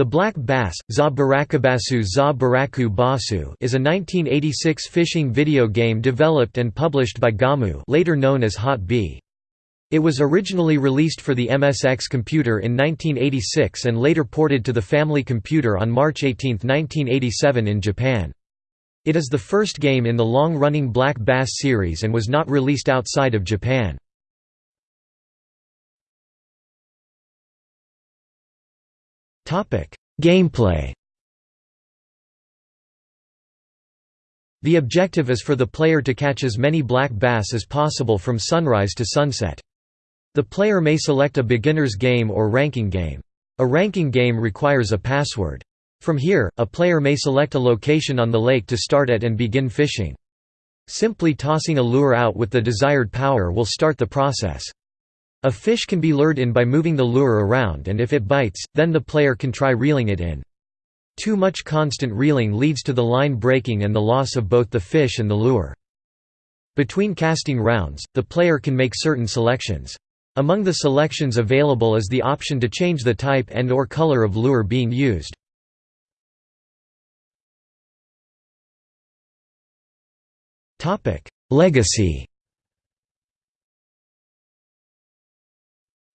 The black bass, Za Barakabasu Za Baraku Basu is a 1986 fishing video game developed and published by Gamu later known as Hot B. It was originally released for the MSX computer in 1986 and later ported to the Family Computer on March 18, 1987 in Japan. It is the first game in the long-running Black Bass series and was not released outside of Japan. Gameplay The objective is for the player to catch as many black bass as possible from sunrise to sunset. The player may select a beginner's game or ranking game. A ranking game requires a password. From here, a player may select a location on the lake to start at and begin fishing. Simply tossing a lure out with the desired power will start the process. A fish can be lured in by moving the lure around and if it bites, then the player can try reeling it in. Too much constant reeling leads to the line breaking and the loss of both the fish and the lure. Between casting rounds, the player can make certain selections. Among the selections available is the option to change the type and or color of lure being used. Legacy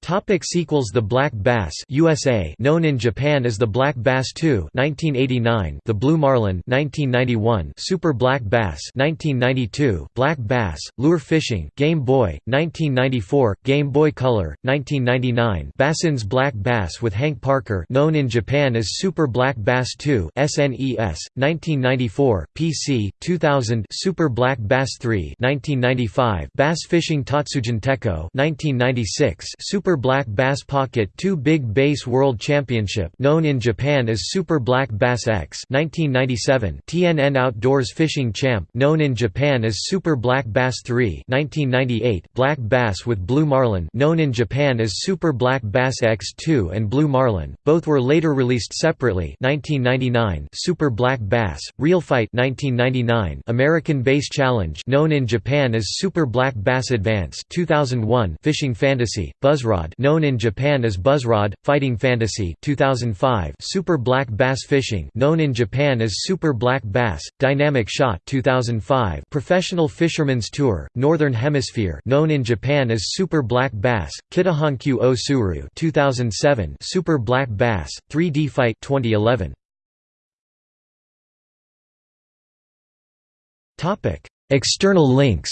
Topic sequels The Black Bass USA known in Japan as The Black Bass 2 1989 The Blue Marlin 1991 Super Black Bass 1992 Black Bass Lure Fishing Game Boy 1994 Game Boy Color 1999 Bassins Black Bass with Hank Parker known in Japan as Super Black Bass 2 SNES 1994 PC 2000 Super Black Bass 3 1995 Bass Fishing Tatsujin Tekko 1996 Super Super Black Bass Pocket 2 Big Bass World Championship known in Japan as Super Black Bass X 1997 TNN Outdoors Fishing Champ known in Japan as Super Black Bass 3 1998 Black Bass with Blue Marlin known in Japan as Super Black Bass X2 and Blue Marlin. Both were later released separately 1999 Super Black Bass Real Fight 1999 American Bass Challenge known in Japan as Super Black Bass Advance 2001 Fishing Fantasy Known in Japan as Buzzrod, Fighting Fantasy 2005 Super Black Bass Fishing known in Japan as Super Black Bass, Dynamic Shot 2005 Professional Fisherman's Tour, Northern Hemisphere known in Japan as Super Black Bass, Kitahankyu o Suru 2007 Super Black Bass, 3D Fight 2011 External links